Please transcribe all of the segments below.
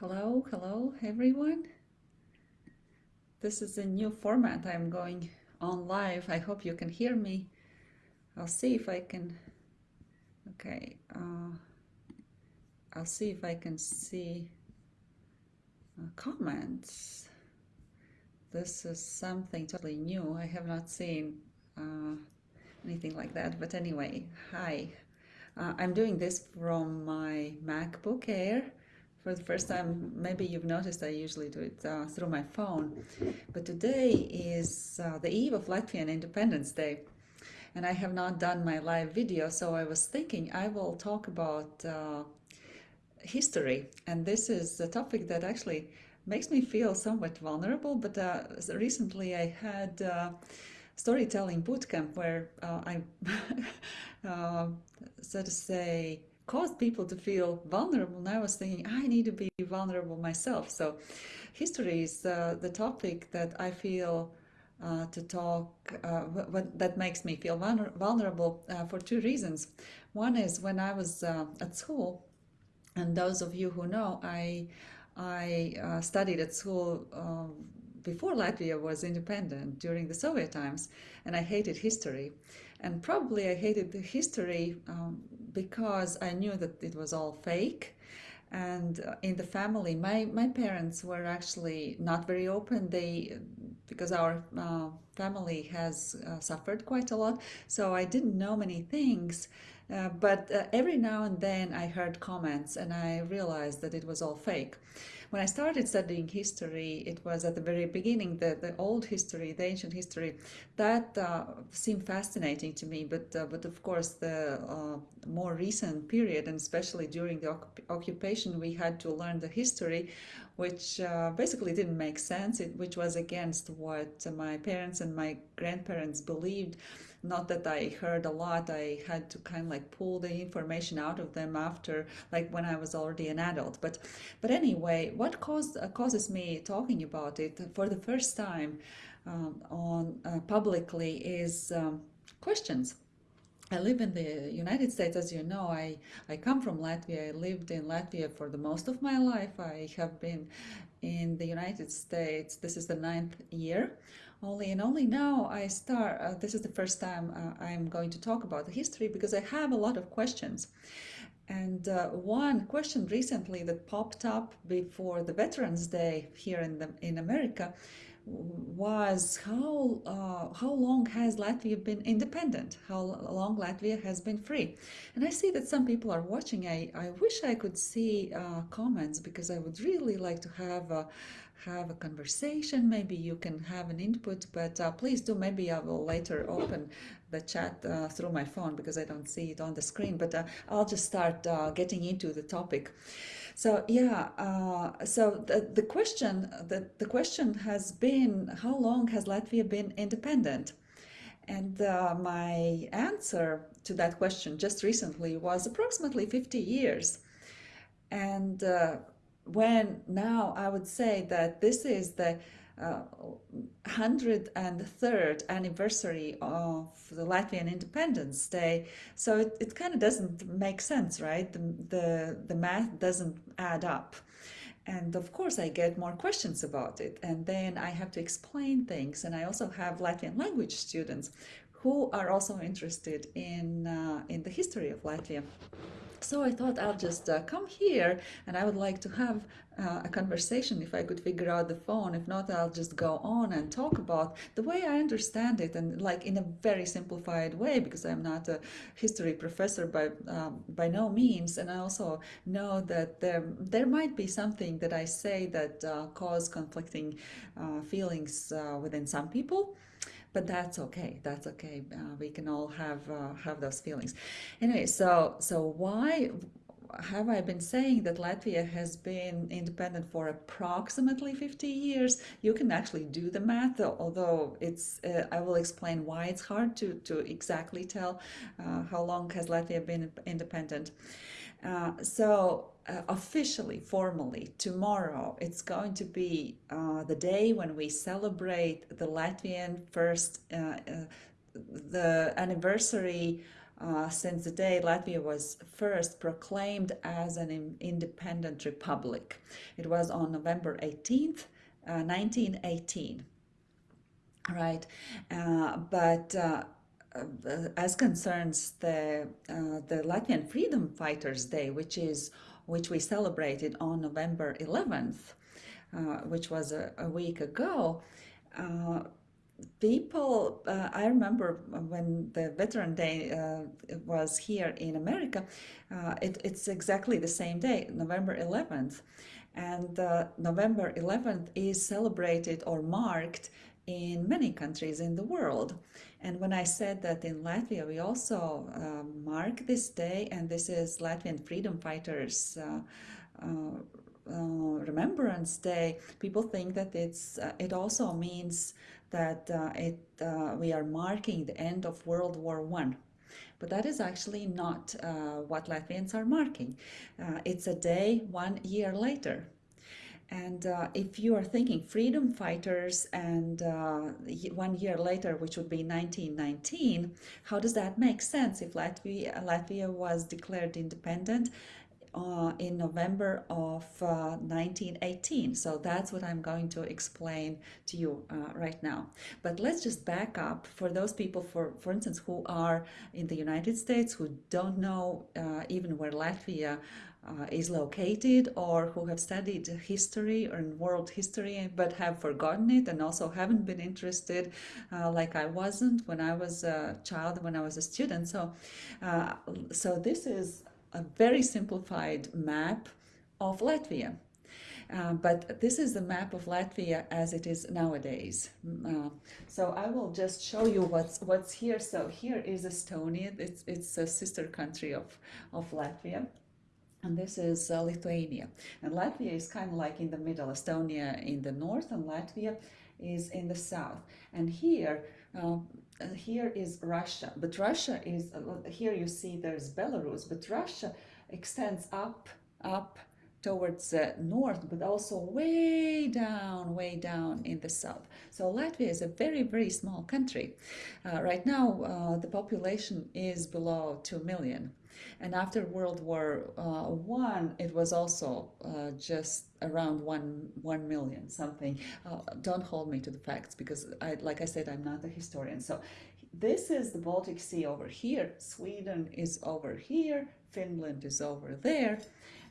Hello, hello everyone. This is a new format. I'm going on live. I hope you can hear me. I'll see if I can. Okay, uh, I'll see if I can see uh, comments. This is something totally new. I have not seen uh, anything like that. But anyway, hi. Uh, I'm doing this from my MacBook Air for the first time, maybe you've noticed I usually do it uh, through my phone, but today is uh, the eve of Latvian Independence Day and I have not done my live video, so I was thinking I will talk about uh, history. And this is a topic that actually makes me feel somewhat vulnerable, but uh, recently I had uh, storytelling bootcamp where uh, I, so to say, caused people to feel vulnerable. And I was thinking, I need to be vulnerable myself. So history is uh, the topic that I feel uh, to talk, uh, that makes me feel vulnerable uh, for two reasons. One is when I was uh, at school, and those of you who know, I, I uh, studied at school um, before Latvia was independent during the Soviet times, and I hated history. And probably I hated the history um, because I knew that it was all fake. And uh, in the family, my, my parents were actually not very open. They, because our uh, family has uh, suffered quite a lot, so I didn't know many things. Uh, but uh, every now and then I heard comments and I realized that it was all fake. When I started studying history, it was at the very beginning, the, the old history, the ancient history, that uh, seemed fascinating to me. But, uh, but of course, the uh, more recent period, and especially during the occupation, we had to learn the history, which basically didn't make sense, it, which was against what my parents and my grandparents believed not that I heard a lot, I had to kind of like pull the information out of them after, like when I was already an adult. But, but anyway, what caused, uh, causes me talking about it for the first time um, on uh, publicly is um, questions. I live in the United States, as you know. I, I come from Latvia. I lived in Latvia for the most of my life. I have been in the United States. This is the ninth year only and only now I start, uh, this is the first time uh, I'm going to talk about the history because I have a lot of questions. And uh, one question recently that popped up before the Veterans Day here in, the, in America was how uh, how long has Latvia been independent? How long Latvia has been free? And I see that some people are watching. I, I wish I could see uh, comments because I would really like to have a, have a conversation. Maybe you can have an input, but uh, please do. Maybe I will later open the chat uh, through my phone because I don't see it on the screen. But uh, I'll just start uh, getting into the topic. So yeah, uh, so the, the question the, the question has been how long has Latvia been independent? And uh, my answer to that question just recently was approximately 50 years. And when now I would say that this is the uh, 103rd anniversary of the Latvian Independence Day. So it, it kind of doesn't make sense, right? The, the, the math doesn't add up. And of course, I get more questions about it. And then I have to explain things. And I also have Latvian language students who are also interested in, uh, in the history of Latvia. So I thought I'll just uh, come here and I would like to have uh, a conversation if I could figure out the phone. If not, I'll just go on and talk about the way I understand it and like in a very simplified way because I'm not a history professor by um, by no means. And I also know that there, there might be something that I say that uh, cause conflicting uh, feelings uh, within some people but that's okay that's okay uh, we can all have uh, have those feelings anyway so so why have I been saying that Latvia has been independent for approximately 50 years? You can actually do the math, although it's, uh, I will explain why it's hard to, to exactly tell uh, how long has Latvia been independent. Uh, so uh, officially, formally, tomorrow, it's going to be uh, the day when we celebrate the Latvian first, uh, uh, the anniversary uh, since the day Latvia was first proclaimed as an independent republic. It was on November 18th, uh, 1918. Right, uh, but uh, uh, as concerns the uh, the Latvian Freedom Fighters Day, which is which we celebrated on November 11th, which was a, a week ago, people uh, i remember when the veteran day uh, was here in america uh, it, it's exactly the same day november 11th and uh, november 11th is celebrated or marked in many countries in the world and when i said that in latvia we also um, mark this day and this is latvian freedom fighters uh, uh, remembrance day people think that it's it also means that uh, it, uh, we are marking the end of World War One. But that is actually not uh, what Latvians are marking. Uh, it's a day one year later. And uh, if you are thinking freedom fighters and uh, one year later, which would be 1919, how does that make sense if Latvia, Latvia was declared independent uh, in November of uh, 1918. So that's what I'm going to explain to you uh, right now. But let's just back up for those people, for, for instance, who are in the United States, who don't know uh, even where Latvia uh, is located or who have studied history or world history but have forgotten it and also haven't been interested uh, like I wasn't when I was a child when I was a student so so this is a very simplified map of Latvia. Uh, but this is the map of Latvia as it is nowadays. Uh, so I will just show you what's what's here. So here is Estonia. It's it's a sister country of of Latvia. And this is uh, Lithuania. And Latvia is kind of like in the middle, Estonia in the north and Latvia is in the south. And here uh, uh, here is Russia, but Russia is, uh, here you see there's Belarus, but Russia extends up, up towards the north, but also way down, way down in the south. So Latvia is a very, very small country. Uh, right now, uh, the population is below 2 million. And after World War uh, One, it was also uh, just around one one million something. Uh, don't hold me to the facts because, I, like I said, I'm not a historian. So this is the Baltic Sea over here. Sweden is over here. Finland is over there.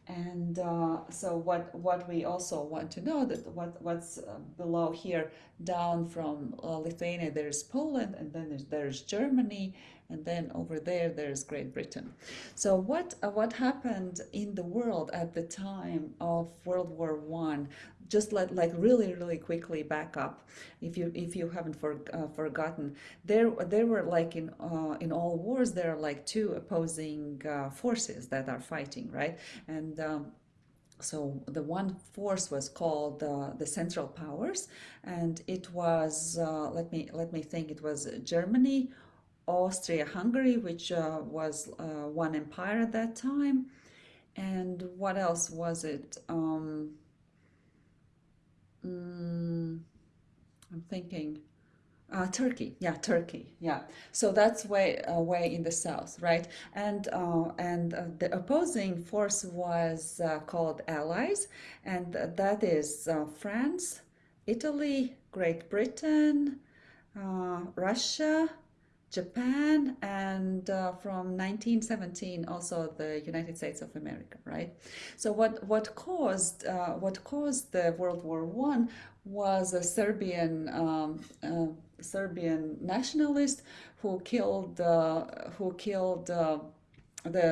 And uh, so what what we also want to know that what what's uh, below here down from uh, Lithuania there's Poland and then there's, there's Germany and then over there there's Great Britain. So what uh, what happened in the world at the time of World War One? Just let like really really quickly back up, if you if you haven't for, uh, forgotten, there there were like in uh, in all wars there are like two opposing uh, forces that are fighting, right? And um, so the one force was called uh, the Central Powers, and it was uh, let me let me think it was Germany, Austria-Hungary, which uh, was uh, one empire at that time. And what else was it? Um, mm, I'm thinking. Uh, Turkey, yeah, Turkey, yeah. So that's way uh, way in the south, right? And uh, and uh, the opposing force was uh, called Allies, and that is uh, France, Italy, Great Britain, Russia, Japan and uh, from 1917 also the United States of America, right? So what what caused uh, what caused the World War One was a Serbian um, uh, Serbian nationalist who killed uh, who killed uh, the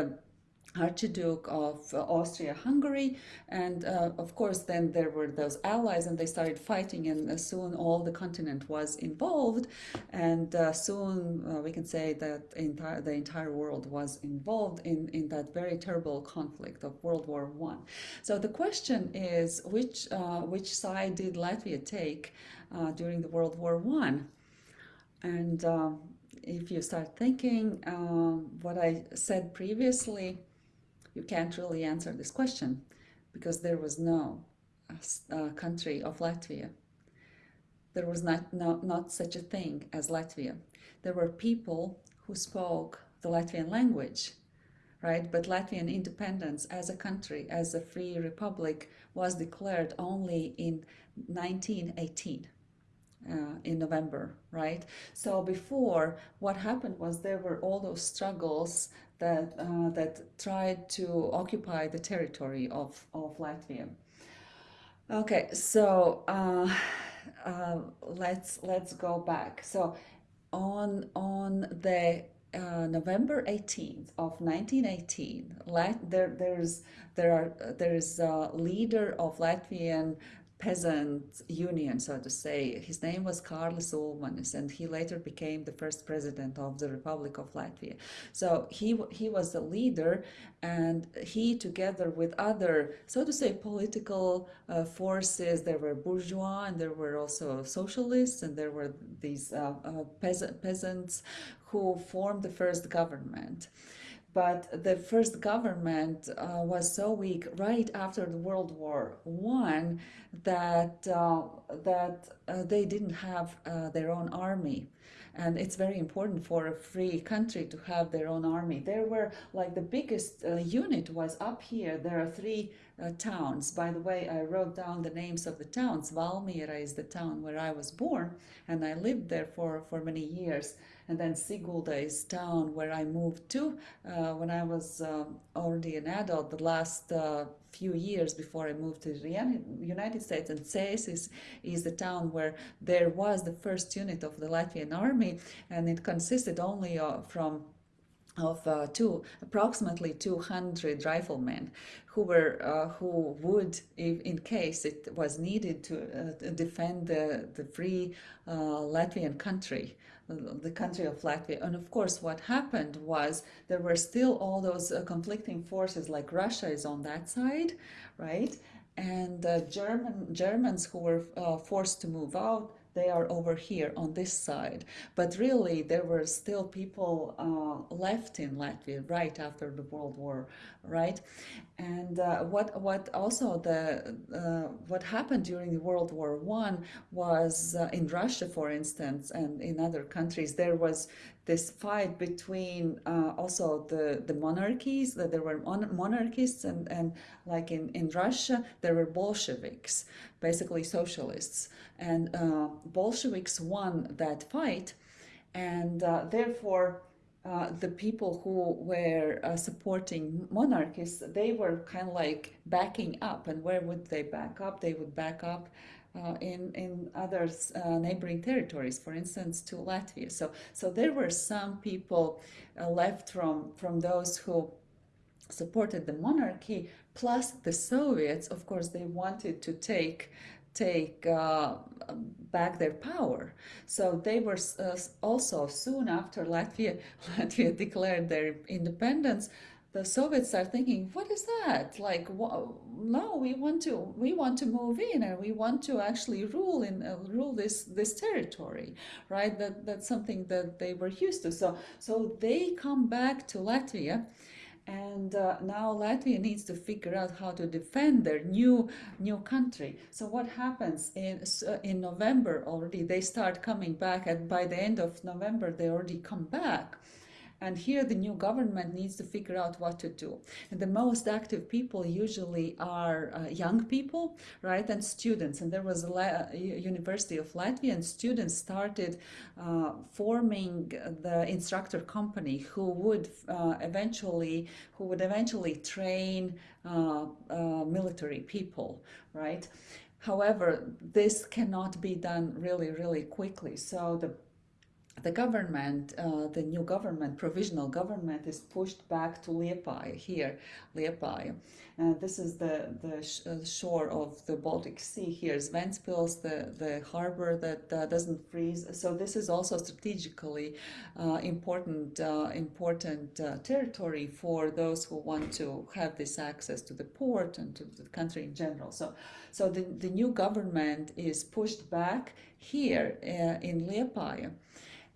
Archduke of uh, Austria-Hungary and uh, of course then there were those allies and they started fighting and uh, soon all the continent was involved and uh, soon uh, we can say that entire, the entire world was involved in, in that very terrible conflict of World War One. So the question is which, uh, which side did Latvia take during the World War One? And um, if you start thinking um, what I said previously, you can't really answer this question because there was no uh, uh, country of Latvia. There was not, not, not such a thing as Latvia. There were people who spoke the Latvian language, right? But Latvian independence as a country, as a free republic, was declared only in 1918. Uh, in November, right? So before, what happened was there were all those struggles that uh, that tried to occupy the territory of of Latvia. Okay, so uh, uh let's let's go back. So on on the uh, November 18th of 1918, Lat there there's there are there's a leader of Latvian peasant union, so to say. His name was Kārlis Ulmanis, and he later became the first president of the Republic of Latvia. So he he was the leader, and he, together with other, so to say, political uh, forces, there were bourgeois, and there were also socialists, and there were these uh, uh, peasant, peasants who formed the first government but the first government uh, was so weak right after the World War One that uh, that uh, they didn't have uh, their own army. And it's very important for a free country to have their own army. There were like the biggest uh, unit was up here. There are three uh, towns. By the way, I wrote down the names of the towns. Valmiera is the town where I was born, and I lived there for, for many years and then Sigulda is town where I moved to uh, when I was um, already an adult the last uh, few years before I moved to the United States and Cesis is, is the town where there was the first unit of the Latvian army and it consisted only uh, from of uh, two approximately 200 riflemen who were uh, who would if in case it was needed to uh, defend the the free uh, Latvian country the country of Latvia. And of course, what happened was there were still all those uh, conflicting forces, like Russia is on that side, right? And uh, German Germans who were forced to move out, they are over here on this side. But really, there were still people uh, left in Latvia right after the World War, right? And uh, what what also the uh, what happened during the World War One was uh, in Russia, for instance, and in other countries, there was this fight between uh, also the the monarchies that there were mon monarchists and and like in in Russia there were Bolsheviks, basically socialists, and uh, Bolsheviks won that fight, and uh, therefore uh, the people who were uh, supporting monarchists, they were kind of like backing up. And where would they back up? They would back up uh, in in other uh, neighboring territories, for instance, to Latvia. So so there were some people uh, left from from those who supported the monarchy, plus the Soviets. Of course, they wanted to take take uh, back their power. So they were uh, also soon after Latvia, Latvia declared their independence. The Soviets are thinking, what is that? Like, no, we want to we want to move in and we want to actually rule in uh, rule this this territory, right? That that's something that they were used to. So so they come back to Latvia and uh, now Latvia needs to figure out how to defend their new new country. So what happens in uh, in November already? They start coming back, and by the end of November, they already come back. And here the new government needs to figure out what to do. And the most active people usually are uh, young people, right, and students. And there was a La University of Latvia, and students started uh, forming the instructor company who would uh, eventually who would eventually train uh, uh, military people, right. However, this cannot be done really, really quickly. So the the government, uh, the new government, provisional government, is pushed back to Liepāja here, Liepāja. Uh, this is the, the sh uh, shore of the Baltic Sea here, Ventspils, the, the harbor that uh, doesn't freeze. So this is also strategically uh, important, uh, important territory for those who want to have this access to the port and to the country in general. So, so the, the new government is pushed back here in Liepāja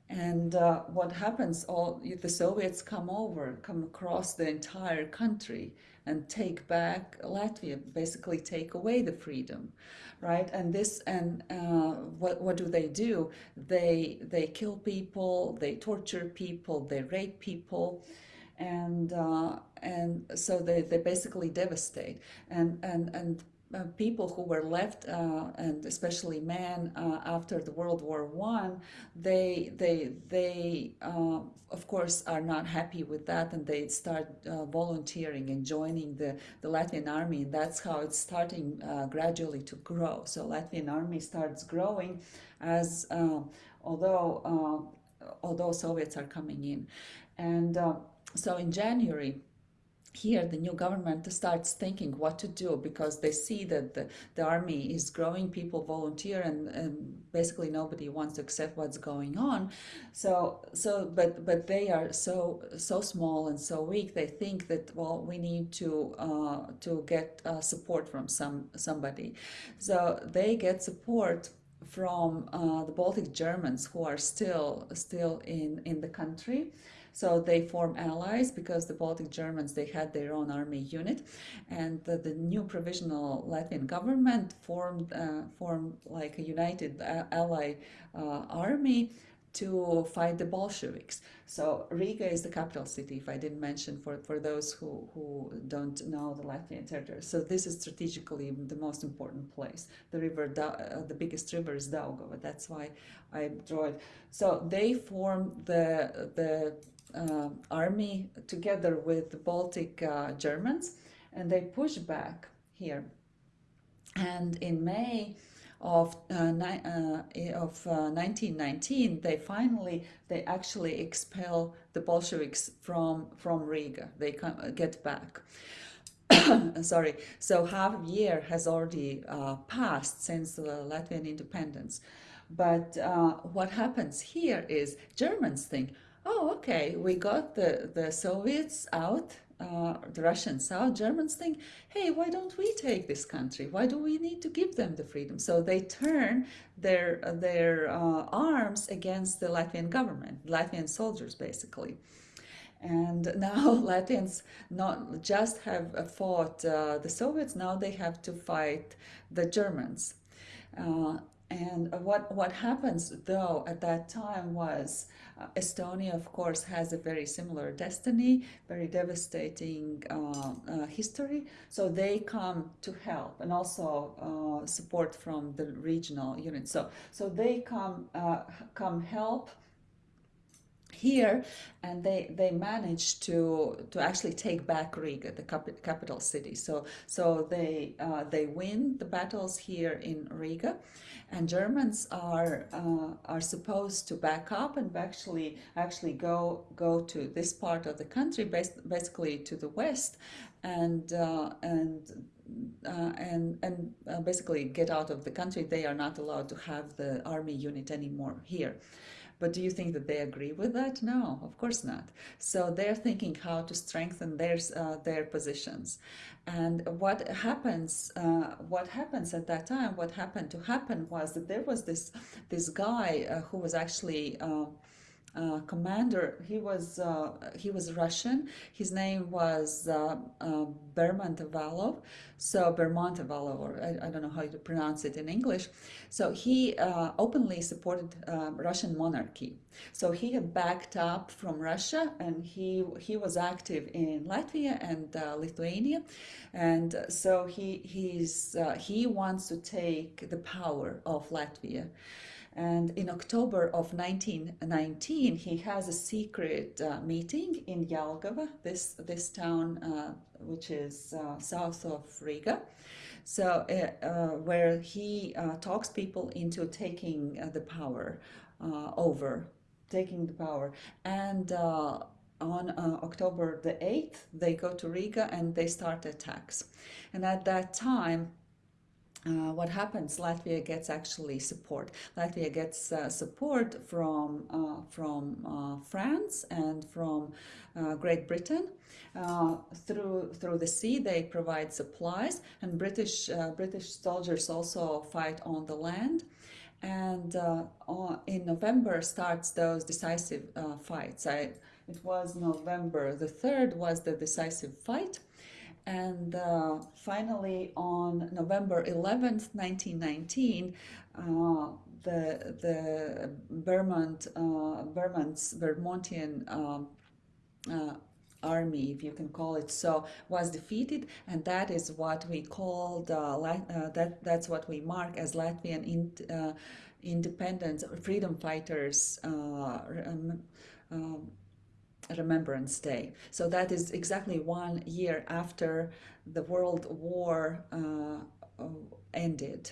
And uh, what happens? All the Soviets come over, come across the entire country, and take back Latvia, basically take away the freedom, right? And this and uh, what what do they do? They they kill people, they torture people, they rape people, and uh, and so they, they basically devastate and and and uh, people who were left, uh, and especially men, uh, after the World War One, they they they uh, of course are not happy with that, and they start uh, volunteering and joining the the Latvian army, and that's how it's starting gradually to grow. So Latvian army starts growing as although although Soviets are coming in, and so in January here the new government starts thinking what to do because they see that the, the army is growing people volunteer and, and basically nobody wants to accept what's going on. So so but but they are so so small and so weak they think that well we need to uh, to get uh, support from some somebody. So they get support from uh, the Baltic Germans who are still still in in the country so they form allies because the Baltic Germans, they had their own army unit. And the, the new provisional Latvian government formed, uh, formed like a united uh, ally uh, army to fight the Bolsheviks. So Riga is the capital city, if I didn't mention for, for those who, who don't know the Latvian territory. So this is strategically the most important place. The river, uh, the biggest river is Daugava. That's why I draw it. So they form the, the army together with the Baltic uh, Germans and they push back here. And in May of uh, uh of 1919, uh, they finally they actually expel the Bolsheviks from from Riga. They come, get back. Sorry. So half a year has already passed since the Latvian independence. But what happens here is Germans think, oh, okay, we got the, the Soviets out, uh, the Russians out, Germans think, hey, why don't we take this country? Why do we need to give them the freedom? So they turn their, their uh, arms against the Latvian government, Latvian soldiers, basically. And now Latvians not just have fought uh, the Soviets, now they have to fight the Germans. Uh, and what, what happens though at that time was uh, Estonia, of course, has a very similar destiny, very devastating uh, uh, history. So they come to help and also uh, support from the regional units. So, so they come, uh, come help here and they they managed to to actually take back Riga the cap capital city so so they uh, they win the battles here in Riga and Germans are uh, are supposed to back up and actually actually go go to this part of the country, basically to the west, and uh, and uh, and and uh, basically get out of the country. They are not allowed to have the army unit anymore here. But do you think that they agree with that? No, of course not. So they're thinking how to strengthen their uh, their positions. And what happens, uh, what happens at that time, what happened to happen was that there was this this guy uh, who was actually uh, uh, commander. He was uh, he was Russian. His name was uh, uh Bermondt-Avalov. So Bermondt-Avalov, or I, I, don't know how to pronounce it in English. So he uh, openly supported uh, Russian monarchy. So he had backed up from Russia, and he he was active in Latvia and Lithuania, and so he he's he wants to take the power of Latvia. And in October of 1919, he has a secret uh, meeting in Jelgava, this, this town uh, which is uh, south of Riga. So uh, uh, where he uh, talks people into taking the power over, taking the power. And on uh, October the 8th, they go to Riga and they start attacks. And at that time, uh, what happens, Latvia gets actually support. Latvia gets uh, support from, uh, from uh, France and from uh, Great Britain. Through, through the sea, they provide supplies, and British, British soldiers also fight on the land. and in November starts those decisive fights. I, it was November the 3rd was the decisive fight and uh, finally on November 11th 1919 uh, the the Bermondt uh, Bermondt's Bermontian um, uh, army, if you can call it so, was defeated, and that is what we called uh, uh, that. That's what we mark as Latvian in, uh, independence, or freedom fighters. Um, um, Remembrance Day. So that is exactly one year after the World War uh, ended.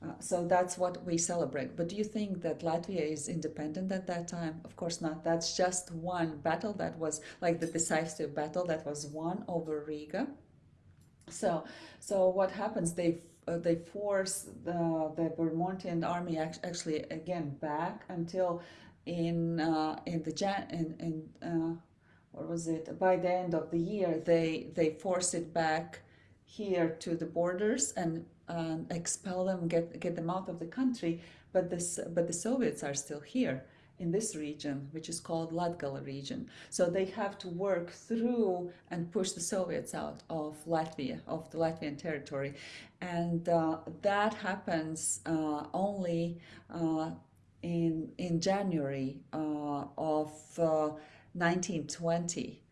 Uh, so that's what we celebrate. But do you think that Latvia is independent at that time? Of course not. That's just one battle that was like the decisive battle that was won over Riga. So, so what happens? They uh, they force the the Bermontian army actually again back until in uh, in the Jan in in uh, what was it? By the end of the year, they they force it back here to the borders and um, expel them, get get them out of the country. But this, but the Soviets are still here in this region, which is called Latgala region. So they have to work through and push the Soviets out of Latvia, of the Latvian territory. And uh, that happens uh, only uh, in, in January uh, of 1920. Uh,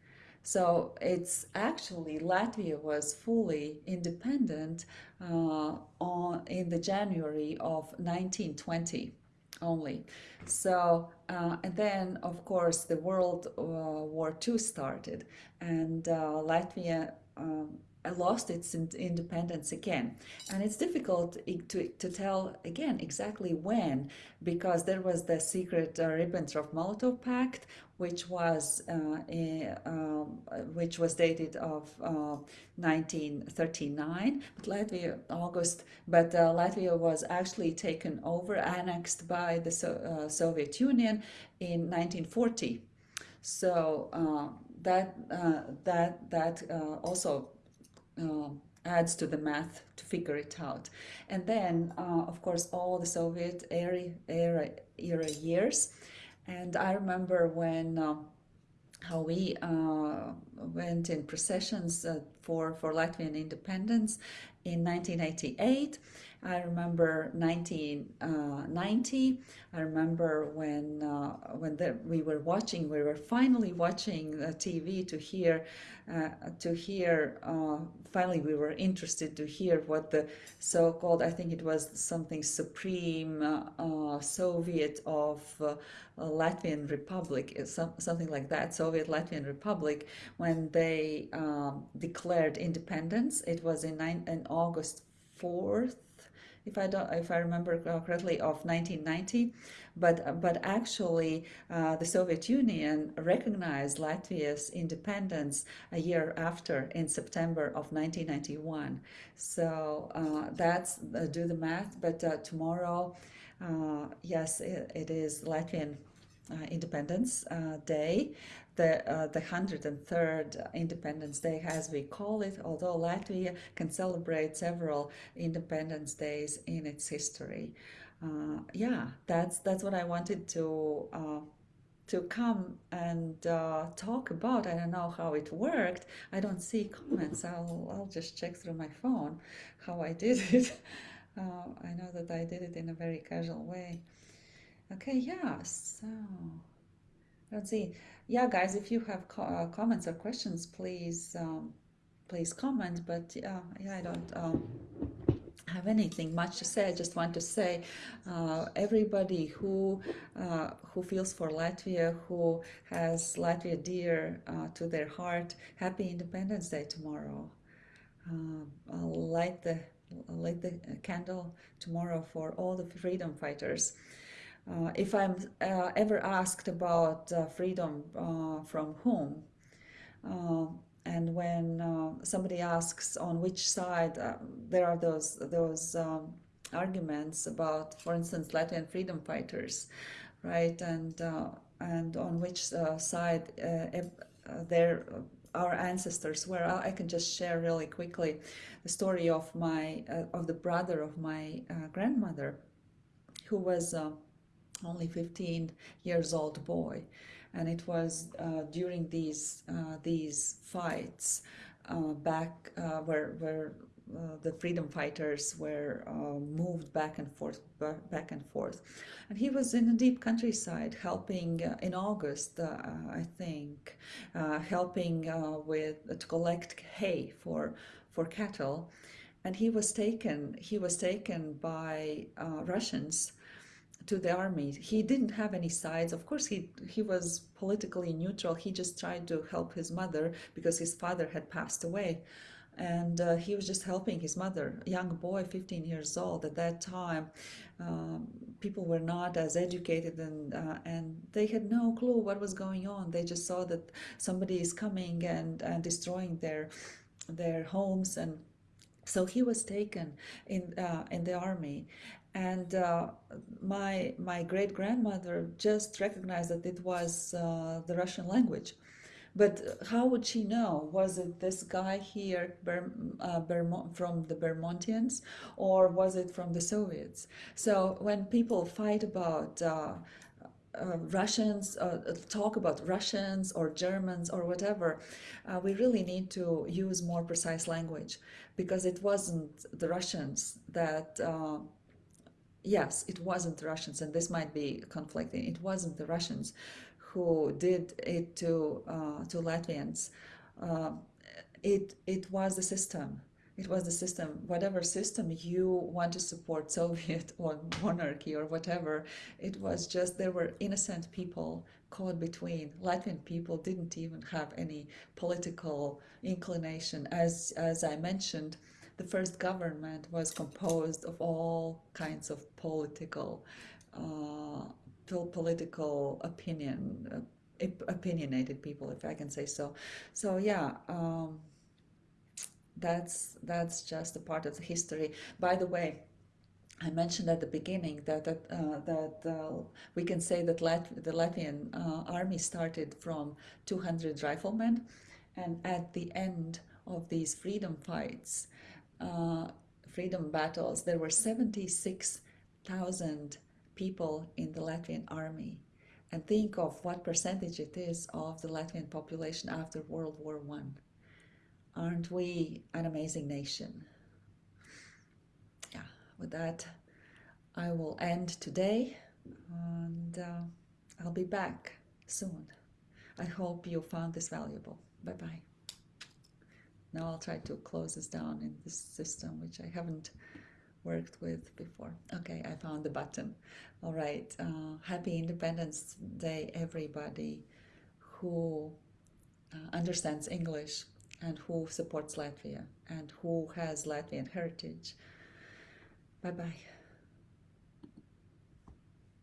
so it's actually Latvia was fully independent uh, on in the January of 1920 only. So uh, and then of course the World uh, War II started and uh, Latvia um, lost its independence again. And it's difficult to, to tell again exactly when, because there was the secret uh, Ribbentrop-Molotov Pact, which was uh, um, which was dated of uh, 1939, but Latvia August, but uh, Latvia was actually taken over, annexed by the so uh, Soviet Union in 1940. So uh, that that that also uh, adds to the math to figure it out. And then, uh, of course, all the Soviet era, era, era years. And I remember when uh, how we uh, went in processions uh, for, for Latvian independence in 1988 I remember 1990. Uh, I remember when uh, when the, we were watching, we were finally watching TV to hear uh, to hear. Finally, we were interested to hear what the so-called, I think it was something Supreme Soviet of Latvian Republic, some, something like that, Soviet Latvian Republic, when they um, declared independence. It was in, nine, in August 4th if I don't, if I remember correctly, of 1990. But but actually, uh, the Soviet Union recognized Latvia's independence a year after, in September of 1991. So uh, that's uh, do the math. But uh, tomorrow, uh, yes, it, it is Latvian. Uh, Independence Day the uh, the 103rd Independence Day, as we call it, although Latvia can celebrate several Independence Days in its history. Uh, yeah, that's that's what I wanted to uh, to come and uh, talk about. I don't know how it worked. I don't see comments. I'll I'll just check through my phone how I did it. Uh, I know that I did it in a very casual way. Okay, yeah. So let's see yeah guys if you have co uh, comments or questions please um, please comment but yeah, yeah I don't um, have anything much to say. I just want to say uh, everybody who uh, who feels for Latvia who has Latvia dear uh, to their heart happy Independence Day tomorrow. I'll light the light the candle tomorrow for all the freedom fighters uh, if I'm uh, ever asked about uh, freedom uh, from whom, uh, and when uh, somebody asks on which side, there are those those um, arguments about, for instance, Latvian freedom fighters, right? And and on which side there our ancestors were. I can just share really quickly the story of my of the brother of my grandmother who was uh, only 15 years old boy. And it was uh, during these uh, these fights uh, back uh, where where uh, the freedom fighters were uh, moved back and forth back and forth. And he was in the deep countryside helping in August I think helping with to collect hay for for cattle. And he was taken he was taken by Russians to the army. He didn't have any sides. Of course, he he was politically neutral. He just tried to help his mother because his father had passed away, and uh, he was just helping his mother. A young boy, 15 years old at that time. Um, people were not as educated and uh, and they had no clue what was going on. They just saw that somebody is coming and and destroying their their homes and so he was taken in uh, in the army and uh, my my great grandmother just recognized that it was uh, the Russian language. But how would she know? Was it this guy here Ber, uh, from the Bermontians, or was it from the Soviets? So when people fight about uh, uh, Russians, uh, talk about Russians or Germans or whatever, uh, we really need to use more precise language because it wasn't the Russians that uh, yes, it wasn't Russians, and this might be conflicting. It wasn't the Russians who did it to uh, to Latvians. Uh, it it was the system. It was the system. Whatever system you want to support, Soviet or monarchy or whatever, it was just there were innocent people caught between. Latvian people didn't even have any political inclination, as as I mentioned the first government was composed of all kinds of political uh, political opinion uh, opinionated people if i can say so. So yeah um, that's that's just a part of the history. By the way I mentioned at the beginning that that, uh, that uh, we can say that Lat the Latvian uh, army started from 200 riflemen, and at the end of these freedom fights, uh, freedom battles, there were 76,000 people in the Latvian army. And think of what percentage it is of the Latvian population after World War One. Aren't we an amazing nation? Yeah, with that, I will end today and uh, I'll be back soon. I hope you found this valuable. Bye bye. Now I'll try to close this down in this system, which I haven't worked with before. Okay, I found the button. All right, uh, happy Independence Day, everybody who uh, understands English and who supports Latvia and who has Latvian heritage. Bye-bye.